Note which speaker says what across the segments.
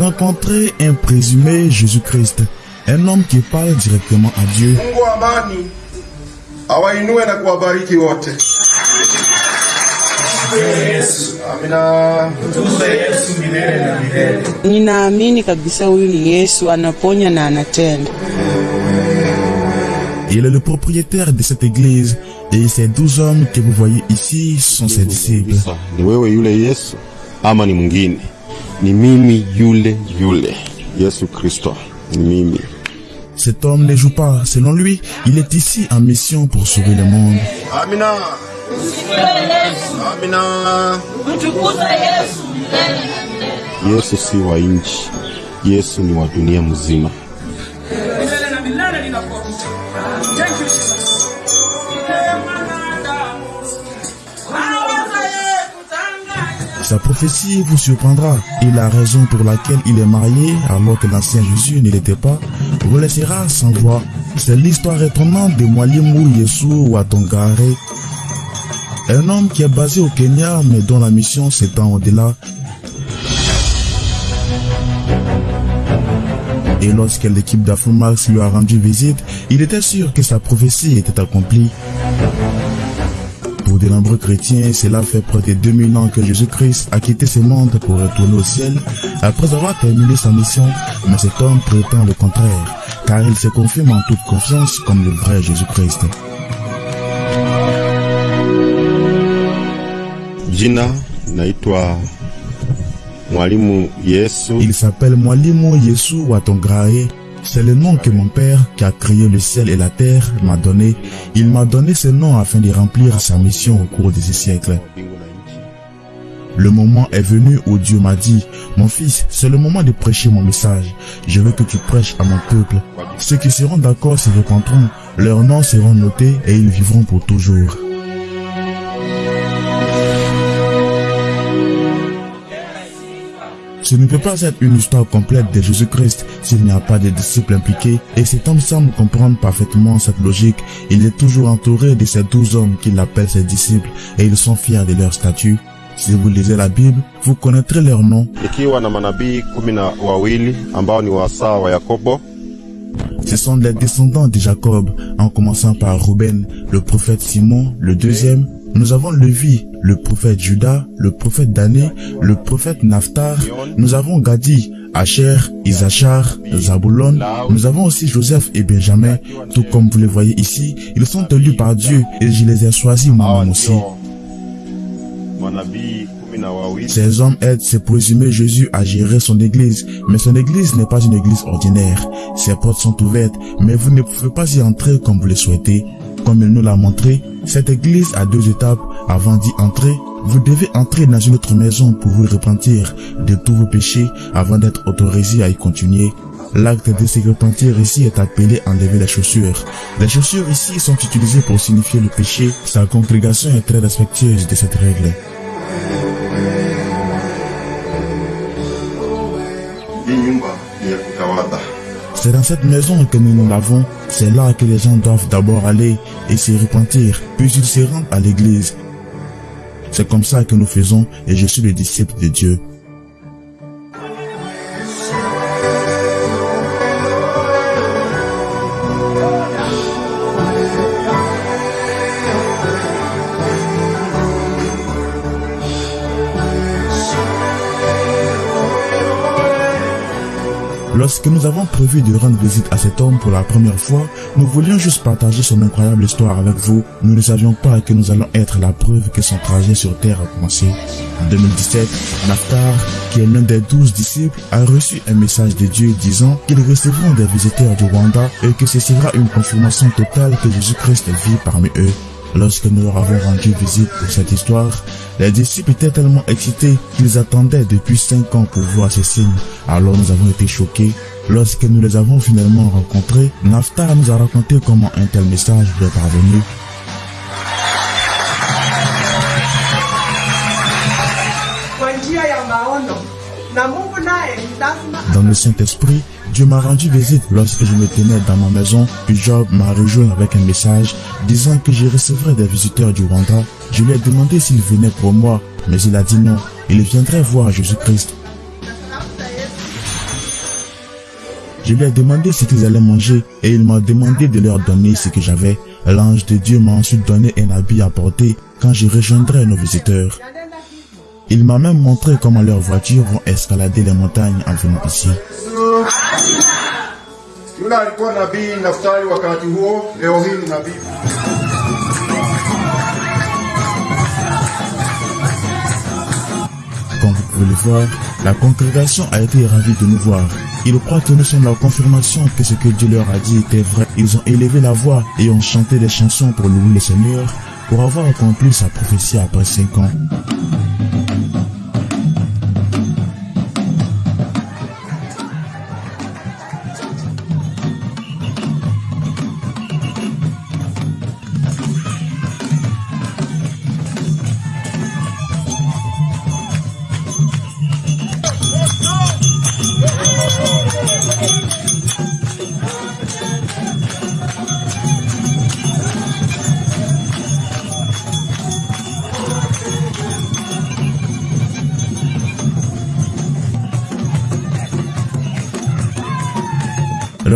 Speaker 1: Rencontrer un présumé Jésus-Christ, un homme qui parle directement à Dieu.
Speaker 2: Mungu wa amani awainue na kuwabariki wote. Amina.
Speaker 3: Ninaamini kabisa huyu ni Yesu, anaponya na anatenda.
Speaker 1: Il est le propriétaire de cette église et ces douze hommes que vous voyez ici sont ses disciples.
Speaker 4: Sasa, ni wewe yule Yesu ama ni mwingine? Ni mimi yule yule Yesu Kristo, ni mimi.
Speaker 1: Cet homme ne joue pas. Selon lui, il est ici en mission pour sauver le monde.
Speaker 2: Amina. Amina.
Speaker 4: Yesu si wa nchi, Yesu ni wa dunia mzima.
Speaker 1: Sa prophétie vous surprendra et la raison pour laquelle il est marié alors que l'ancien Jésus ne l'était pas vous laissera sans voix. C'est l'histoire étonnante de Mwalimu Yesu Watongare, un homme qui est basé au Kenya mais dont la mission s'étend au-delà. Et lorsque l'équipe d'Afromax lui a rendu visite, il était sûr que sa prophétie était accomplie. De nombreux chrétiens, cela fait près de 2000 ans que Jésus-Christ a quitté ce monde pour retourner au ciel après avoir terminé sa mission, mais cet homme prétend le contraire, car il se confirme en toute confiance comme le vrai Jésus-Christ.
Speaker 4: Jina naitwa Mwalimu Yesu.
Speaker 1: Il s'appelle Mwalimu Yesu Watongrae. C'est le nom que mon père, qui a créé le ciel et la terre, m'a donné. Il m'a donné ce nom afin de remplir sa mission au cours de ces siècles. Le moment est venu où Dieu m'a dit, mon fils, c'est le moment de prêcher mon message. Je veux que tu prêches à mon peuple. Ceux qui seront d'accord se repentront, leurs noms seront notés et ils vivront pour toujours. Ce ne peut pas être une histoire complète de Jésus-Christ s'il n'y a pas de disciples impliqués et cet homme semble comprendre parfaitement cette logique. Il est toujours entouré de ces douze hommes qu'il appelle ses disciples et ils sont fiers de leur statut. Si vous lisez la Bible, vous connaîtrez leurs noms.
Speaker 4: Ikiwa na manabii kumi na wawili ambao ni wasaa wa Yakobo,
Speaker 1: Ce sont les descendants de Jacob, en commençant par Ruben, le prophète Simon, le deuxième. Nous avons Levi, le prophète Judas, le prophète Dané, le prophète Naphtar. Nous avons Gadi, Asher, Isachar, Zabulon. Nous avons aussi Joseph et Benjamin. Tout comme vous les voyez ici, ils sont élus par Dieu et je les ai choisis moi-même aussi.
Speaker 4: na wawili
Speaker 1: Ces hommes aident ce présumé Jésus à gérer son église, mais son église n'est pas une église ordinaire. Ses portes sont ouvertes, mais vous ne pouvez pas y entrer comme vous le souhaitez. Comme il nous l'a montré, cette église a deux étapes. Avant d'y entrer, vous devez entrer dans une autre maison pour vous repentir de tous vos péchés avant d'être autorisé à y continuer. L'acte de se repentir ici est appelé enlever les chaussures. Les chaussures ici sont utilisées pour signifier le péché. Sa congrégation est très respectueuse de cette règle. C'est dans cette maison que nous nous lavons. C'est là que les gens doivent d'abord aller et se repentir, puis ils se rendent à l'église. C'est comme ça que nous faisons et je suis le disciple de Dieu. Lorsque nous avons prévu de rendre visite à cet homme pour la première fois, nous voulions juste partager son incroyable histoire avec vous. Nous ne savions pas que nous allons être la preuve que son trajet sur terre a commencé. En 2017, Naphtar, qui est l'un des douze disciples, a reçu un message de Dieu disant qu'ils recevront des visiteurs du Rwanda et que ce sera une confirmation totale que Jésus-Christ vit parmi eux. Lorsque nous leur avons rendu visite pour cette histoire, les disciples étaient tellement excités qu'ils attendaient depuis cinq ans pour voir ces signes. Alors nous avons été choqués. Lorsque nous les avons finalement rencontrés, Naftar nous a raconté comment un tel message lui est parvenu. Dans le Saint-Esprit, Dieu m'a rendu visite lorsque je me tenais dans ma maison, puis Job m'a rejoint avec un message disant que je recevrais des visiteurs du Rwanda. Je lui ai demandé s'il venait pour moi, mais il a dit non, il viendrait voir Jésus-Christ. Je lui ai demandé ce qu'ils allaient manger et il m'a demandé de leur donner ce que j'avais. L'ange de Dieu m'a ensuite donné un habit à porter quand je rejoindrai nos visiteurs. Il m'a même montré comment leurs voitures vont escalader les montagnes en venant ici. Comme vous pouvez le voir, la congrégation a été ravie de nous voir. Ils croient que nous sommes la confirmation que ce que Dieu leur a dit était vrai. Ils ont élevé la voix et ont chanté des chansons pour louer le Seigneur pour avoir accompli sa prophétie après cinq ans.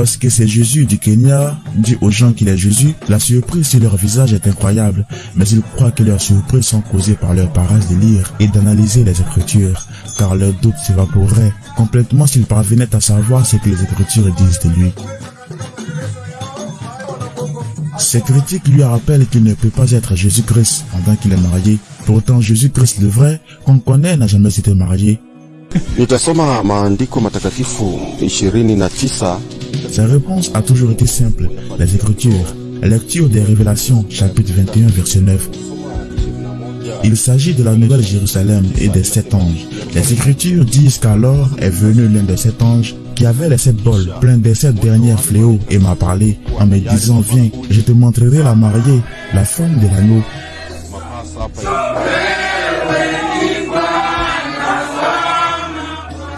Speaker 1: Lorsque c'est Jésus du Kenya dit aux gens qu'il est Jésus, la surprise sur leur visage est incroyable, mais ils croient que leurs surprises sont causées par leur paresse de lire et d'analyser les Écritures, car leurs doutes s'évaporeraient complètement s'ils parvenaient à savoir ce que les Écritures disent de lui. Ces critiques lui rappellent qu'il ne peut pas être Jésus-Christ pendant qu'il est marié. Pourtant, Jésus-Christ le vrai, qu'on connaît, n'a jamais été marié. Sa réponse a toujours été simple. Les Écritures. Lecture des Révélations, chapitre 21, verset 9. Il s'agit de la Nouvelle Jérusalem et des sept anges. Les Écritures disent qu'alors est venu l'un des sept anges qui avait les sept bols pleins des sept derniers fléaux et m'a parlé en me disant Viens, je te montrerai la mariée, la femme de l'agneau.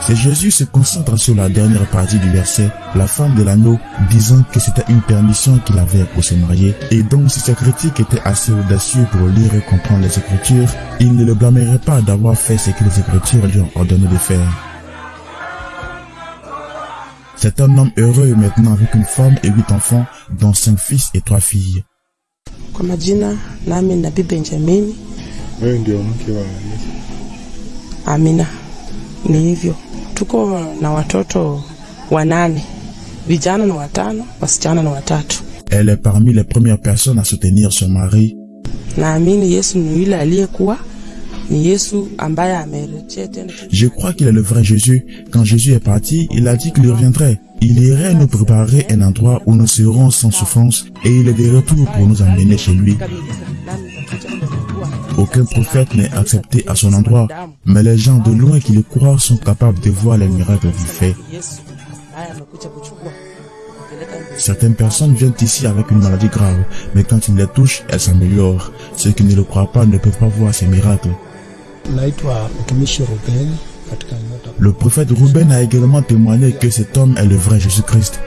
Speaker 1: C'est Jésus se concentre sur la dernière partie du verset, la femme de l'agneau, disant que c'était une permission qu'il avait pour se marier. Et donc si ce critique était assez audacieux pour lire et comprendre les Écritures, il ne le blâmerait pas d'avoir fait ce que les Écritures lui ont ordonné de faire. C'est un homme heureux maintenant avec une femme et huit enfants, dont cinq fils et trois filles.
Speaker 3: Amina. Ni hivyo, tuko na watoto wanane, vijana ni watano, wasichana ni watatu.
Speaker 1: Elle est parmi les premières personnes à soutenir son mari.
Speaker 3: Naamini Yesu ni yule aliyekuwa, ni Yesu ambaye amerejea tena.
Speaker 1: Je crois qu'il est le vrai Jésus. Quand Jésus est parti, il a dit qu'il reviendrait. Il irait nous préparer un endroit où nous serons sans souffrance et il est de retour pour nous emmener chez lui. Aucun prophète n'est accepté à son endroit, mais les gens de loin qui le croient sont capables de voir les miracles qu'il fait. Certaines personnes viennent ici avec une maladie grave, mais quand il les touche, elles s'améliorent. Ceux qui ne le croient pas ne peuvent pas voir ces miracles. Le prophète Ruben a également témoigné que cet homme est le vrai Jésus-Christ.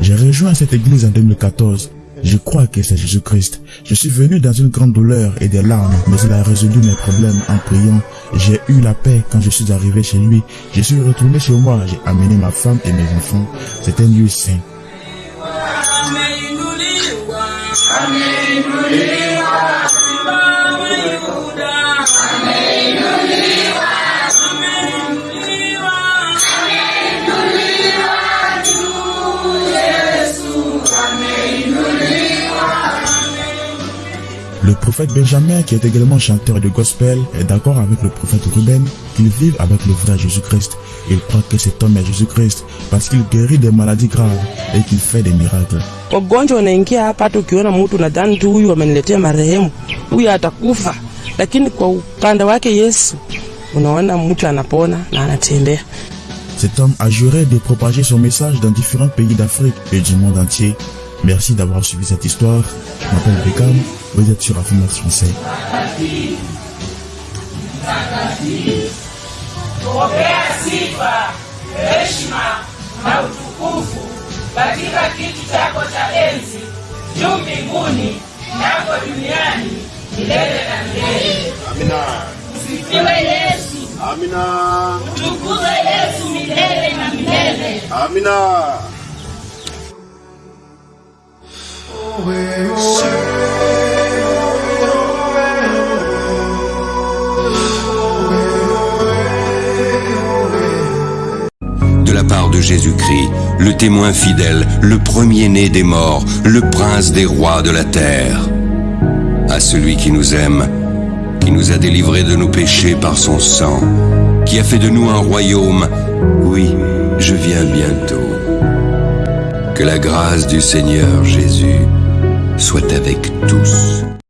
Speaker 1: J'ai rejoint cette église en 2014. Je crois que c'est Jésus-Christ. Je suis venu dans une grande douleur et des larmes, mais il a résolu mes problèmes en priant. J'ai eu la paix quand je suis arrivé chez lui. Je suis retourné chez moi. J'ai amené ma femme et mes enfants. C'est un lieu saint. Prophète Benjamin, qui est également chanteur de gospel, est d'accord avec le prophète Ruben qu'ils vivent avec le vrai Jésus-Christ. Il croit que cet homme est Jésus-Christ parce qu'il guérit des maladies graves et qu'il fait des miracles.
Speaker 3: Wagonjwa wanaingia hapa, hata ukiona mtu nadhani tu huyu ameniletea marehemu, huyu atakufa, lakini kwa upande wake Yesu unaona mtu anapona na anatembea.
Speaker 1: Cet homme a juré de propager son message dans différents pays d'Afrique et du monde entier. Merci d'avoir suivi cette histoire. Je m'appelle Beckham. Vous êtes sur Affirmation français.
Speaker 3: Sifa, heshima na utukufu katika kiti chako cha enzi juu mbinguni nako duniani milele na milele.
Speaker 4: Amina.
Speaker 3: Sifiwe Yesu,
Speaker 4: Amina.
Speaker 3: tukuzwe Yesu milele na milele.
Speaker 4: Amina.
Speaker 5: de part de Jésus-Christ, le témoin fidèle, le premier-né des morts, le prince des rois de la terre. À celui qui nous aime, qui nous a délivrés de nos péchés par son sang, qui a fait de nous un royaume, oui, je viens bientôt. Que la grâce du Seigneur Jésus soit avec tous.